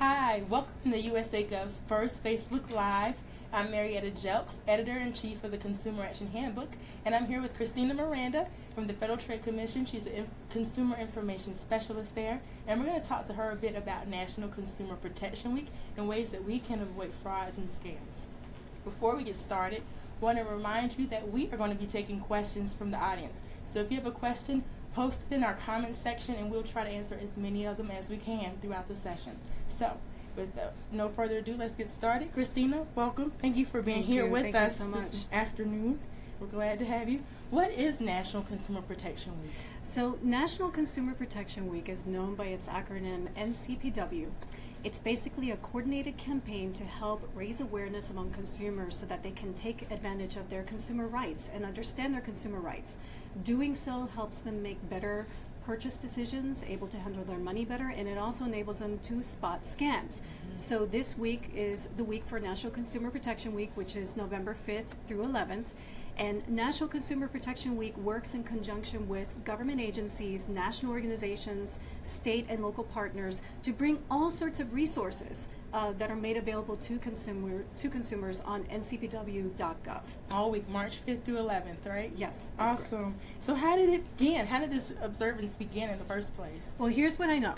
Hi, welcome to USA Gov's first Facebook Live. I'm Marietta Jelks, Editor-in-Chief of the Consumer Action Handbook, and I'm here with Christina Miranda from the Federal Trade Commission. She's a Consumer Information Specialist there, and we're going to talk to her a bit about National Consumer Protection Week and ways that we can avoid frauds and scams. Before we get started, I want to remind you that we are going to be taking questions from the audience. So if you have a question, post it in our comments section and we'll try to answer as many of them as we can throughout the session. So, with uh, no further ado, let's get started. Christina, welcome. Thank you for being Thank here you. with Thank us so this much. afternoon. We're glad to have you. What is National Consumer Protection Week? So, National Consumer Protection Week is known by its acronym NCPW. It's basically a coordinated campaign to help raise awareness among consumers so that they can take advantage of their consumer rights and understand their consumer rights. Doing so helps them make better purchase decisions, able to handle their money better, and it also enables them to spot scams. So this week is the week for National Consumer Protection Week, which is November 5th through 11th. And National Consumer Protection Week works in conjunction with government agencies, national organizations, state and local partners to bring all sorts of resources uh, that are made available to consumer to consumers on ncpw.gov. All week, March 5th through 11th, right? Yes, that's correct. Awesome. So, how did it begin? How did this observance begin in the first place? Well, here's what I know.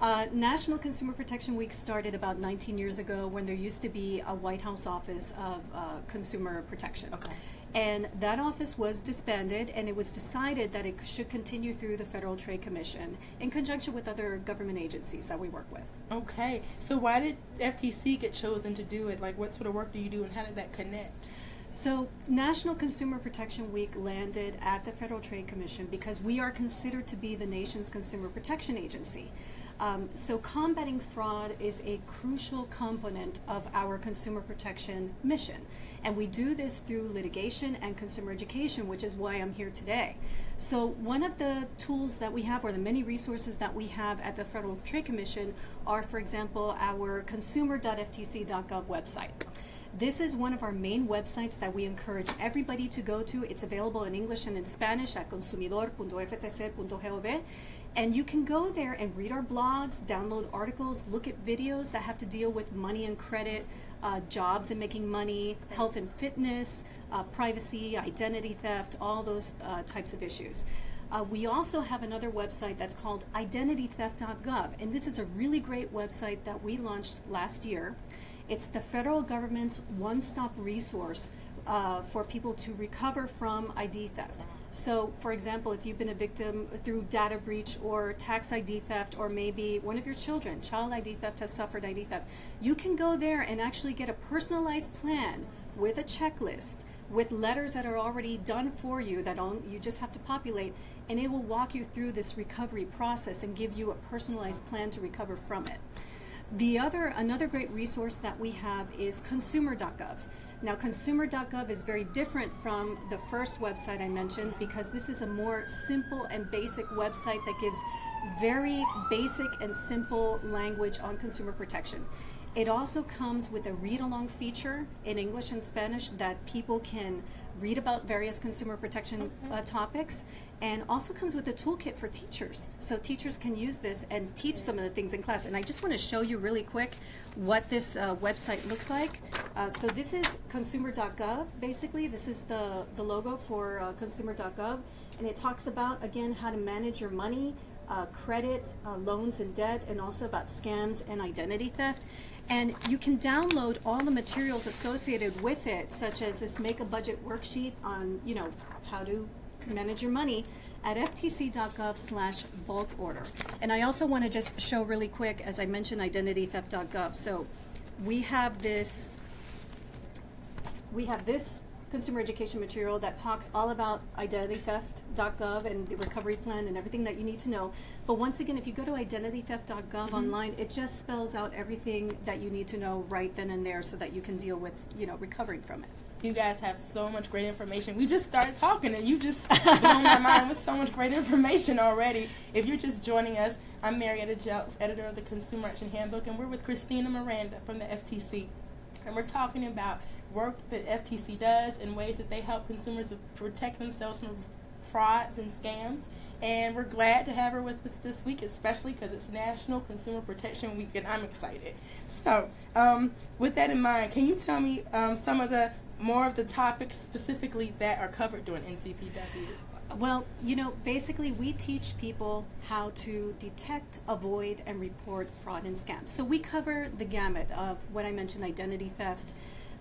Uh, National Consumer Protection Week started about 19 years ago when there used to be a White House Office of uh, Consumer Protection. Okay. And that office was disbanded, and it was decided that it should continue through the Federal Trade Commission in conjunction with other government agencies that we work with. Okay. So, why did FTC get chosen to do it? Like, what sort of work do you do, and how did that connect? So, National Consumer Protection Week landed at the Federal Trade Commission because we are considered to be the nation's consumer protection agency. Um, so, combating fraud is a crucial component of our consumer protection mission. And we do this through litigation and consumer education, which is why I'm here today. So, one of the tools that we have, or the many resources that we have at the Federal Trade Commission, are, for example, our consumer.ftc.gov website. This is one of our main websites that we encourage everybody to go to. It's available in English and in Spanish at consumidor.ftc.gov. And you can go there and read our blogs, download articles, look at videos that have to deal with money and credit, uh, jobs and making money, health and fitness, uh, privacy, identity theft, all those uh, types of issues. Uh, we also have another website that's called identitytheft.gov, and this is a really great website that we launched last year. It's the federal government's one-stop resource uh, for people to recover from ID theft. So, for example, if you've been a victim through data breach or tax ID theft, or maybe one of your children, child ID theft, has suffered ID theft, you can go there and actually get a personalized plan with a checklist, with letters that are already done for you that you just have to populate, and it will walk you through this recovery process and give you a personalized plan to recover from it. The other, another great resource that we have is consumer.gov. Now, consumer.gov is very different from the first website I mentioned because this is a more simple and basic website that gives very basic and simple language on consumer protection. It also comes with a read along feature in English and Spanish that people can read about various consumer protection uh, topics and also comes with a toolkit for teachers. So teachers can use this and teach some of the things in class. And I just want to show you really quick what this uh, website looks like. Uh, so this is consumer.gov, basically. This is the, the logo for uh, consumer.gov. And it talks about, again, how to manage your money, uh, credit, uh, loans and debt, and also about scams and identity theft. And you can download all the materials associated with it, such as this make a budget worksheet on, you know, how to manage your money at ftc.gov slash bulk order. And I also want to just show really quick, as I mentioned, identitytheft.gov. So we have this, we have this consumer education material that talks all about identitytheft.gov and the recovery plan and everything that you need to know. But once again, if you go to identitytheft.gov mm-hmm. online, it just spells out everything that you need to know right then and there so that you can deal with, you know, recovering from it. You guys have so much great information. We just started talking and you just blown my mind with so much great information already. If you're just joining us, I'm Marietta Jelks, editor of the Consumer Action Handbook, and we're with Christina Miranda from the FTC. And we're talking about work that FTC does and ways that they help consumers protect themselves from frauds and scams. And we're glad to have her with us this week, especially because it's National Consumer Protection Week, and I'm excited. So, um, with that in mind, can you tell me um, some of the more of the topics specifically that are covered during NCPW? Well, you know, basically, we teach people how to detect, avoid, and report fraud and scams. So we cover the gamut of what I mentioned identity theft,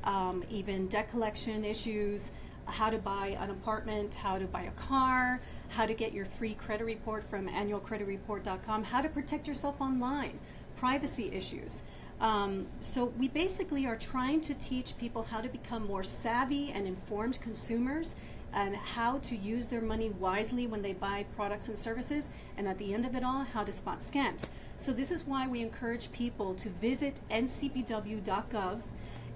um, even debt collection issues, how to buy an apartment, how to buy a car, how to get your free credit report from annualcreditreport.com, how to protect yourself online, privacy issues. Um, so we basically are trying to teach people how to become more savvy and informed consumers and how to use their money wisely when they buy products and services and at the end of it all how to spot scams. So this is why we encourage people to visit ncpw.gov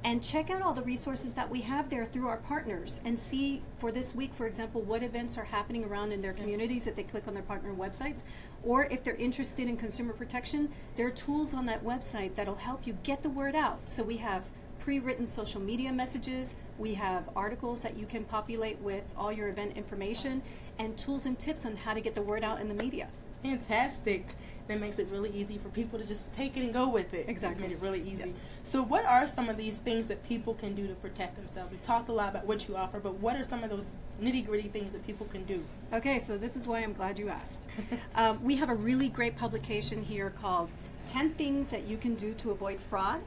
and check out all the resources that we have there through our partners and see for this week for example what events are happening around in their communities if they click on their partner websites or if they're interested in consumer protection there are tools on that website that'll help you get the word out. So we have pre-written social media messages we have articles that you can populate with all your event information and tools and tips on how to get the word out in the media Fantastic. That makes it really easy for people to just take it and go with it. Exactly. Made it really easy. Yes. So, what are some of these things that people can do to protect themselves? We've talked a lot about what you offer, but what are some of those nitty gritty things that people can do? Okay, so this is why I'm glad you asked. um, we have a really great publication here called 10 Things That You Can Do to Avoid Fraud.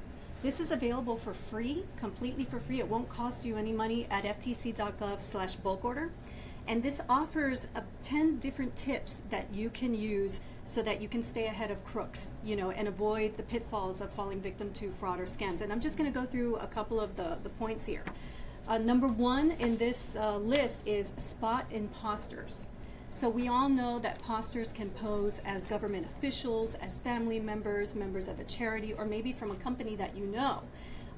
This is available for free, completely for free. It won't cost you any money at ftc.gov slash bulk order. And this offers uh, 10 different tips that you can use so that you can stay ahead of crooks, you know, and avoid the pitfalls of falling victim to fraud or scams. And I'm just going to go through a couple of the, the points here. Uh, number one in this uh, list is spot imposters. So we all know that posters can pose as government officials, as family members, members of a charity, or maybe from a company that you know.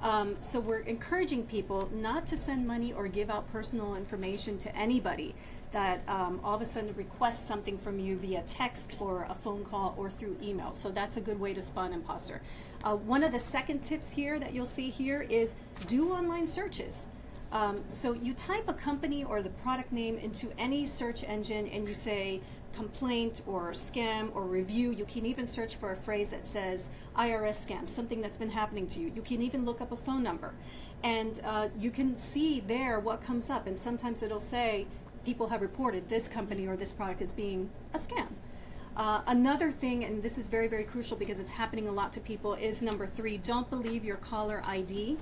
Um, so we're encouraging people not to send money or give out personal information to anybody that um, all of a sudden requests something from you via text or a phone call or through email. So that's a good way to spot an imposter. Uh, one of the second tips here that you'll see here is do online searches. Um, so you type a company or the product name into any search engine and you say complaint or scam or review. You can even search for a phrase that says IRS scam, something that's been happening to you. You can even look up a phone number. And uh, you can see there what comes up. And sometimes it'll say people have reported this company or this product as being a scam. Uh, another thing, and this is very, very crucial because it's happening a lot to people, is number three don't believe your caller ID.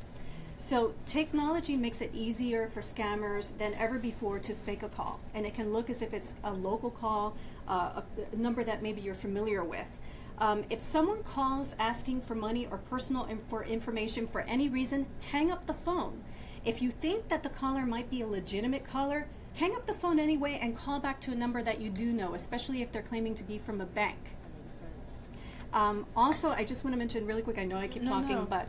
So technology makes it easier for scammers than ever before to fake a call. And it can look as if it's a local call, uh, a, number that maybe you're familiar with. Um, if someone calls asking for money or personal inf for information for any reason, hang up the phone. If you think that the caller might be a legitimate caller, hang up the phone anyway and call back to a number that you do know, especially if they're claiming to be from a bank. That makes sense. Um, also, I just want to mention really quick, I know I keep No, talking, no. but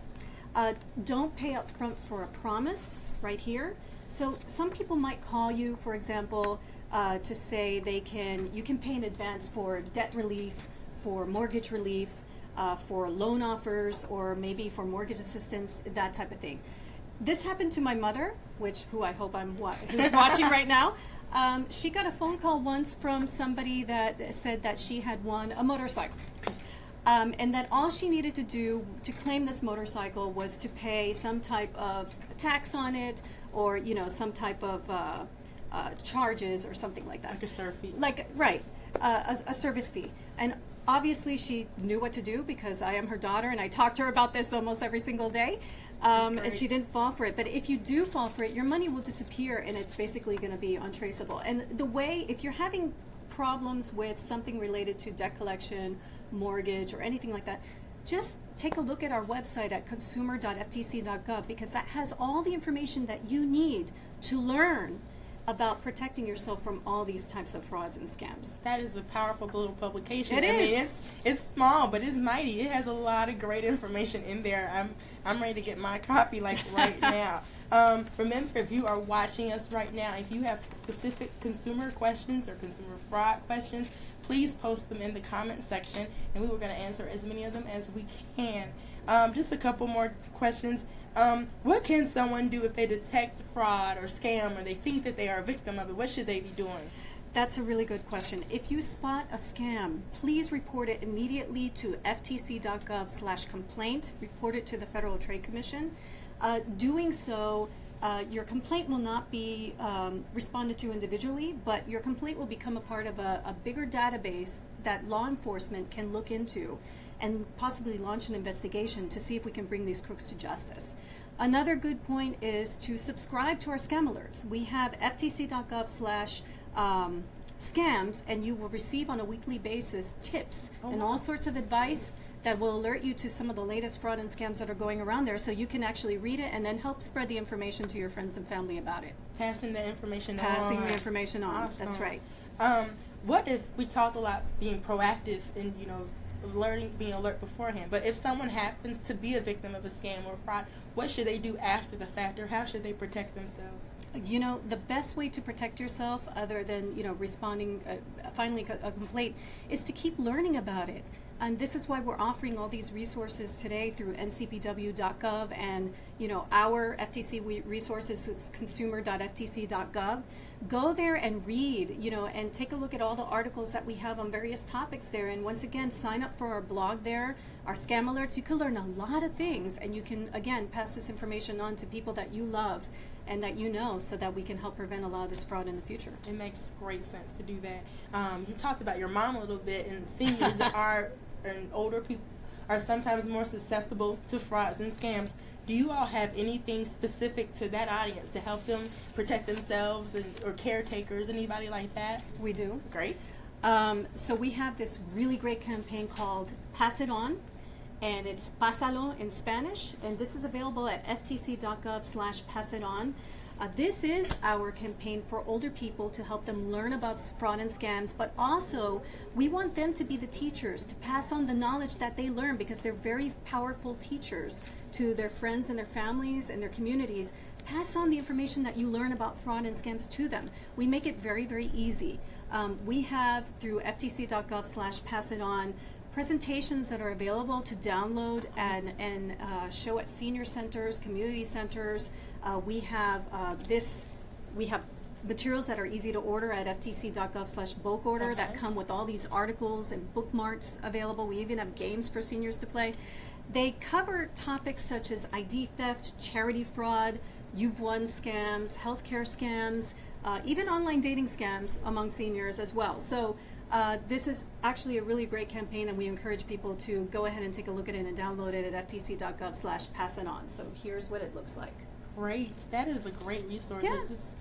uh, don't pay up front for a promise right here. So some people might call you, for example, uh, to say they can, you can pay in advance for debt relief, for mortgage relief, uh, for loan offers, or maybe for mortgage assistance, that type of thing. This happened to my mother, which who I hope I'm wa- who's watching right now. Um, she got a phone call once from somebody that said that she had won a motorcycle. Um, and that all she needed to do to claim this motorcycle was to pay some type of tax on it or you know some type of uh, uh, charges or something like that. Like a surf fee. like right uh, a, a service fee. And obviously she knew what to do because i am her daughter and i talk to her about this almost every single day. Um, and she didn't fall for it. But if you do fall for it your money will disappear and it's basically going to be untraceable. And the way if you're having problems with something related to debt collection mortgage or anything like that just take a look at our website at consumer.ftc.gov because that has all the information that you need to learn about protecting yourself from all these types of frauds and scams. That is a powerful little publication. It I mean, it's, it's small, but it's mighty. It has a lot of great information in there. I'm I'm ready to get my copy like right now. Um, remember, if you are watching us right now, if you have specific consumer questions or consumer fraud questions, please post them in the comment section, and we were going to answer as many of them as we can. Um, just a couple more questions. Um, what can someone do if they detect fraud or scam or they think that they are a victim of it? What should they be doing? That's a really good question. If you spot a scam, please report it immediately to ftc.gov slash complaint. Report it to the Federal Trade Commission. Uh, doing so, uh, your complaint will not be um, responded to individually, but your complaint will become a part of a, a bigger database that law enforcement can look into and possibly launch an investigation to see if we can bring these crooks to justice. Another good point is to subscribe to our scam alerts. We have ftc.gov slash um, scams and you will receive on a weekly basis tips Oh, and wow. all sorts of advice that will alert you to some of the latest fraud and scams that are going around there so you can actually read it and then help spread the information to your friends and family about it. Passing the information Passing on. the information on. That's right. Um, what if we talk a lot being proactive and you know alerting, being alert beforehand? But if someone happens to be a victim of a scam or fraud, what should they do after the fact, or how should they protect themselves? You know, the best way to protect yourself, other than you know responding, uh, finally a complaint, is to keep learning about it. And this is why we're offering all these resources today through ncpw.gov and you know our FTC resources is consumer.ftc.gov. Go there and read, you know, and take a look at all the articles that we have on various topics there. And once again, sign up for our blog there, our scam alerts. You can learn a lot of things, and you can again pass this information on to people that you love and that you know, so that we can help prevent a lot of this fraud in the future. It makes great sense to do that. Um, you talked about your mom a little bit, and seniors are and older people are sometimes more susceptible to frauds and scams. Do you all have anything specific to that audience to help them protect themselves and or caretakers, anybody like that? We do. Great. Um, so we have this really great campaign called Pass It On, and it's Pásalo in Spanish, and this is available at ftc.gov slash pass it on. Uh, this is our campaign for older people to help them learn about fraud and scams, but also we want them to be the teachers, to pass on the knowledge that they learn because they're very powerful teachers to their friends and their families and their communities. Pass on the information that you learn about fraud and scams to them. We make it very, very easy. Um, we have through ftc.gov slash pass it on presentations that are available to download and, and uh, show at senior centers, community centers. Uh, we have uh, this, we have materials that are easy to order at ftc.gov slash bulk order that come with all these articles and bookmarks available. We even have games for seniors to play. They cover topics such as ID theft, charity fraud, you've won scams, healthcare scams, uh, even online dating scams among seniors as well. So uh, this is actually a really great campaign and we encourage people to go ahead and take a look at it and download it at ftc.gov slash pass it on. So here's what it looks like. Great. That is a great resource. Yeah. It just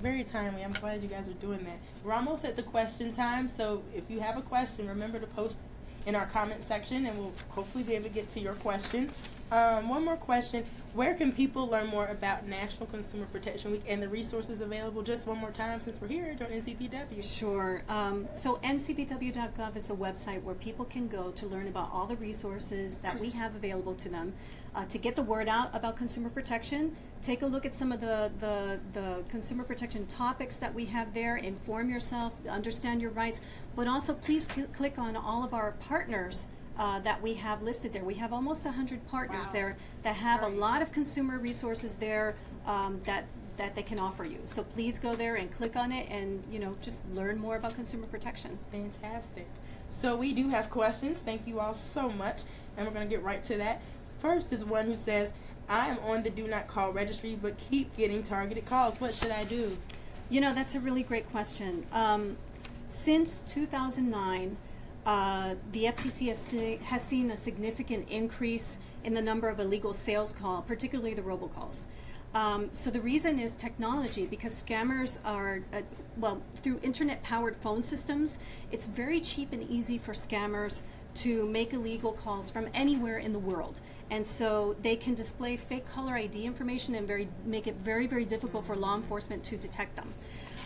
very timely. I'm glad you guys are doing that. We're almost at the question time, so if you have a question, remember to post in our comment section, and we'll hopefully be able to get to your question. Um, one more question: Where can people learn more about National Consumer Protection Week and the resources available? Just one more time, since we're here on NCPW. Sure. Um, so ncpw.gov is a website where people can go to learn about all the resources that we have available to them uh, to get the word out about consumer protection. Take a look at some of the, the, the consumer protection topics that we have there. Inform yourself, understand your rights, but also please cl- click on all of our partners. Uh, that we have listed there. We have almost 100 partners Wow. there that have a lot of consumer resources there um, that that they can offer you. So please go there and click on it and you know just learn more about consumer protection. Fantastic. So we do have questions. Thank you all so much, and we're going to get right to that. First is one who says, "I am on the do not call registry, but keep getting targeted calls. What should I do?" You know that's a really great question. Um, since 2009, uh, the FTC has, has seen a significant increase in the number of illegal sales call, particularly the robocalls. Um, so the reason is technology because scammers are, uh, well, through internet powered phone systems, it's very cheap and easy for scammers to make illegal calls from anywhere in the world. And so they can display fake caller ID information and very make it very, very difficult for law enforcement to detect them.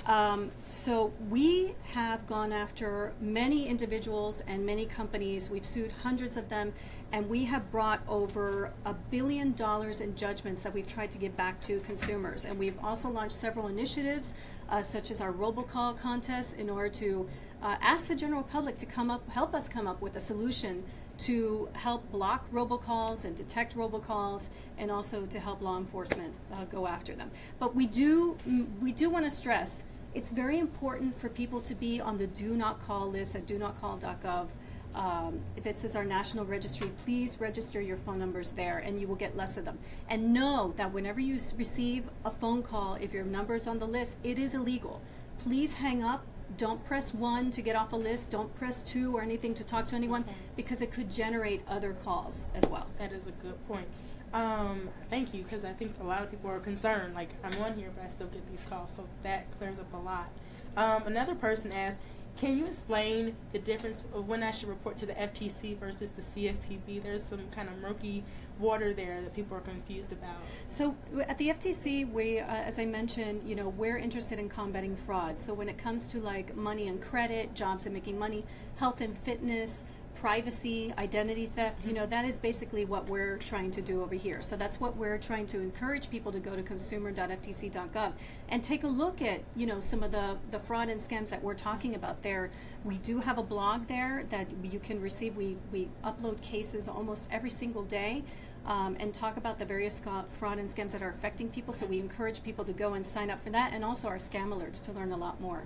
Um, so we have gone after many individuals and many companies. We've sued hundreds of them, and we have brought over a billion dollars in judgments that we've tried to give back to consumers. And we've also launched several initiatives, uh, such as our robocall contest, in order to uh, ask the general public to come up, help us come up with a solution to help block robocalls and detect robocalls and also to help law enforcement uh, go after them. But we do mm, we do want to stress it's very important for people to be on the do not call list at do not call.gov. Um, this is our national registry. Please register your phone numbers there and you will get less of them. And know that whenever you receive a phone call, if your number is on the list, it is illegal. Please hang up. Don't press one to get off a list. Don't press two or anything to talk to anyone because it could generate other calls as well. That is a good point. Um, thank you, because I think a lot of people are concerned. Like, I'm on here, but I still get these calls, so that clears up a lot. Um, another person asked, can you explain the difference of when I should report to the FTC versus the CFPB? There's some kind of murky water there that people are confused about. So at the FTC, we, uh, as I mentioned, you know, we're interested in combating fraud. So when it comes to like money and credit, jobs and making money, health and fitness, privacy, identity theft, you know, that is basically what we're trying to do over here. So that's what we're trying to encourage people to go to consumer.ftc.gov and take a look at, you know, some of the, the fraud and scams that we're talking about there. We do have a blog there that you can receive. We, we upload cases almost every single day um, and talk about the various fraud and scams that are affecting people. So we encourage people to go and sign up for that and also our scam alerts to learn a lot more.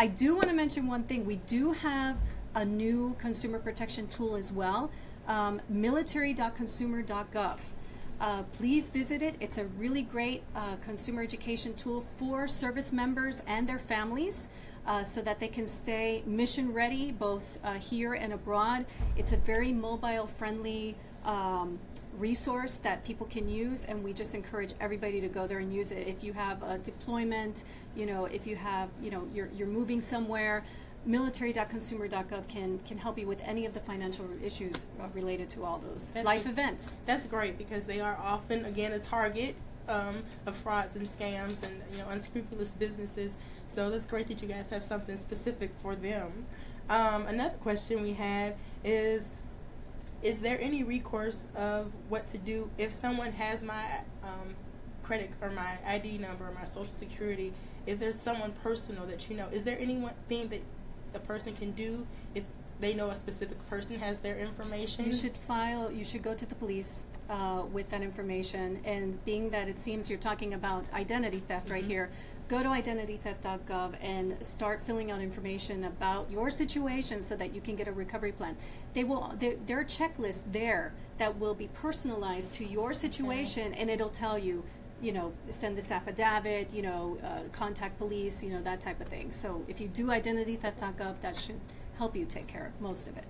I do want to mention one thing. We do have a new consumer protection tool as well, um, military.consumer.gov. Uh, please visit it. It's a really great uh, consumer education tool for service members and their families uh, so that they can stay mission ready both uh, here and abroad. It's a very mobile friendly um, resource that people can use and we just encourage everybody to go there and use it. If you have a deployment, you know, if you have, you know, you're, you're moving somewhere, military.consumer.gov can, can help you with any of the financial issues uh, related to all those That's life a- events. That's great because they are often, again, a target um, of frauds and scams and you know unscrupulous businesses. So that's great that you guys have something specific for them. Um, another question we had is: Is there any recourse of what to do if someone has my um, credit or my ID number or my social security? If there's someone personal that you know, is there any one thing that the person can do if they know a specific person has their information? You should file, you should go to the police uh, with that information. And being that it seems you're talking about identity theft right Mhm. here, go to identitytheft.gov and start filling out information about your situation so that you can get a recovery plan. They will, there, there are checklists there that will be personalized to your situation and it'll tell you, you know, send this affidavit, you know, uh, contact police, you know, that type of thing. So if you do identity identitytheft.gov, that should help you take care of most of it.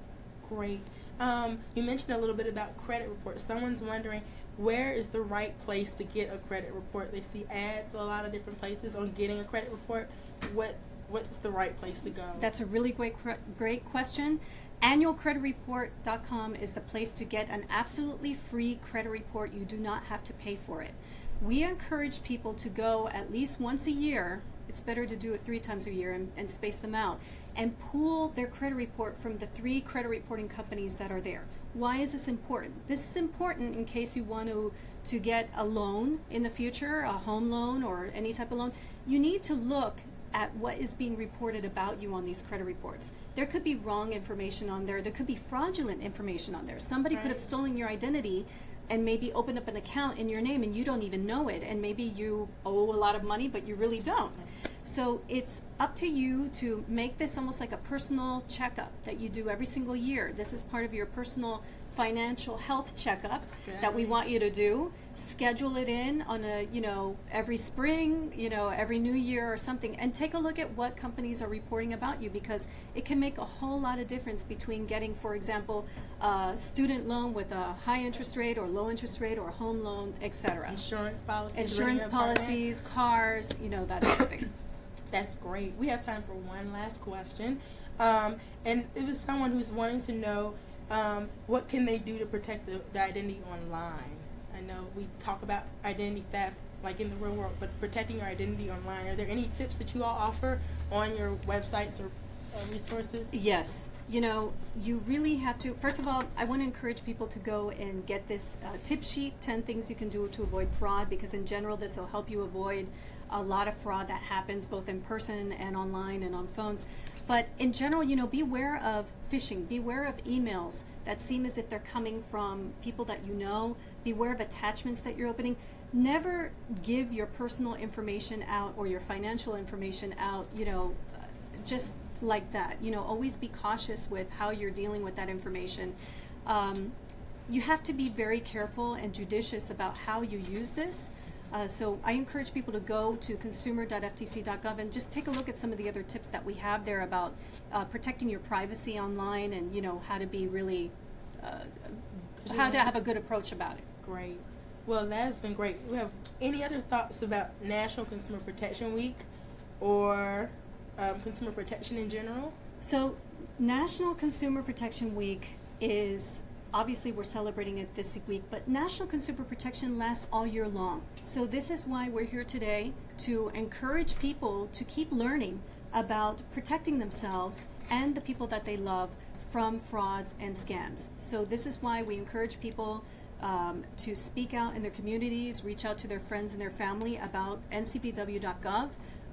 Great. Um, you mentioned a little bit about credit reports. Someone's wondering where is the right place to get a credit report. They see ads a lot of different places on getting a credit report. What what's the right place to go? That's a really great great question. Annualcreditreport.com is the place to get an absolutely free credit report. You do not have to pay for it. We encourage people to go at least once a year. It's better to do it three times a year and, and space them out and pool their credit report from the three credit reporting companies that are there. Why is this important? This is important in case you want to to get a loan in the future, a home loan or any type of loan. You need to look at what is being reported about you on these credit reports. There could be wrong information on there. There could be fraudulent information on there. Somebody could have stolen your identity and maybe open up an account in your name and you don't even know it and maybe you owe a lot of money but you really don't. So it's up to you to make this almost like a personal checkup that you do every single year. This is part of your personal financial health checkup that we want you to do. Schedule it in on a, you know, every spring, you know, every new year or something and take a look at what companies are reporting about you because it can make a whole lot of difference between getting, for example, a student loan with a high interest rate or low interest rate or a home loan, etc. Insurance policies. Insurance renting an apartment. policies, cars, you know, that type of thing. That's great. We have time for one last question. Um, and it was someone who's wanting to know um, what can they do to protect the, the identity online. I know we talk about identity theft like in the real world, but protecting your identity online. Are there any tips that you all offer on your websites or uh, resources? Yes, you know, you really have to. First of all, I want to encourage people to go and get this uh, tip sheet 10 things you can do to avoid fraud, because in general, this will help you avoid a lot of fraud that happens both in person and online and on phones. But in general, you know, beware of phishing, beware of emails that seem as if they're coming from people that you know, beware of attachments that you're opening. never give your personal information out or your financial information out, you know, just like that. You know, always be cautious with how you're dealing with that information. Um, you have to be very careful and judicious about how you use this. Uh, so I encourage people to go to consumer.ftc.gov and just take a look at some of the other tips that we have there about uh, protecting your privacy online and you know how to be really uh, how to have a good approach about it. Great. Well, that has been great. We have any other thoughts about National Consumer Protection Week or um, consumer protection in general? So, National Consumer Protection Week is obviously we're celebrating it this week, but National Consumer Protection lasts all year long. So, this is why we're here today to encourage people to keep learning about protecting themselves and the people that they love from frauds and scams. So, this is why we encourage people. Um, to speak out in their communities, reach out to their friends and their family about ncpw.gov.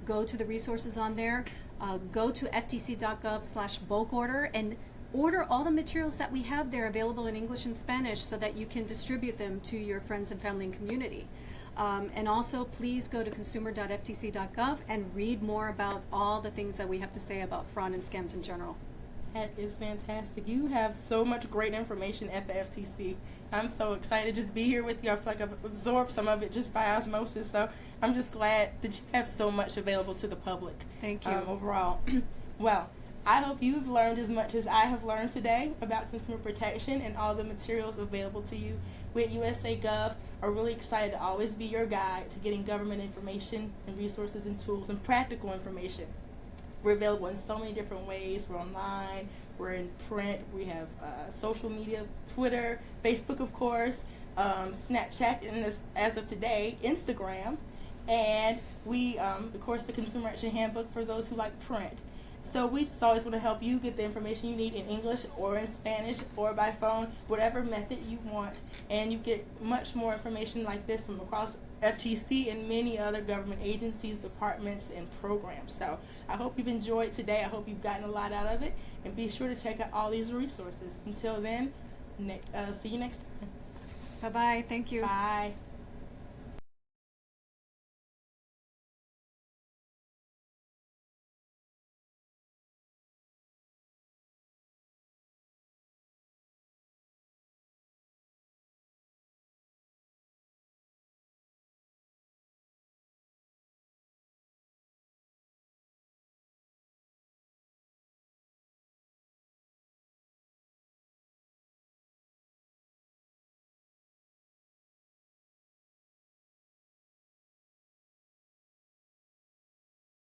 Go to the resources on there. Uh, go to ftc.gov slash bulk order and order all the materials that we have there available in English and Spanish so that you can distribute them to your friends and family and community. Um, and also, please go to consumer.ftc.gov and read more about all the things that we have to say about fraud and scams in general. That is fantastic. You have so much great information at the FTC. I'm so excited to just be here with you. I feel like I've absorbed some of it just by osmosis. So I'm just glad that you have so much available to the public. Thank you. Um, overall. well, I hope you've learned as much as I have learned today about consumer protection and all the materials available to you. We at USA Gov are really excited to always be your guide to getting government information and resources and tools and practical information. We're available in so many different ways. We're online, we're in print, we have uh, social media, Twitter, Facebook, of course, um, Snapchat, and this, as of today, Instagram. And we, um, of course, the Consumer Action Handbook for those who like print. So we just always want to help you get the information you need in English or in Spanish or by phone, whatever method you want. And you get much more information like this from across FTC and many other government agencies, departments, and programs. So I hope you've enjoyed today. I hope you've gotten a lot out of it. And be sure to check out all these resources. Until then, ne- uh, see you next time. Bye bye. Thank you. Bye.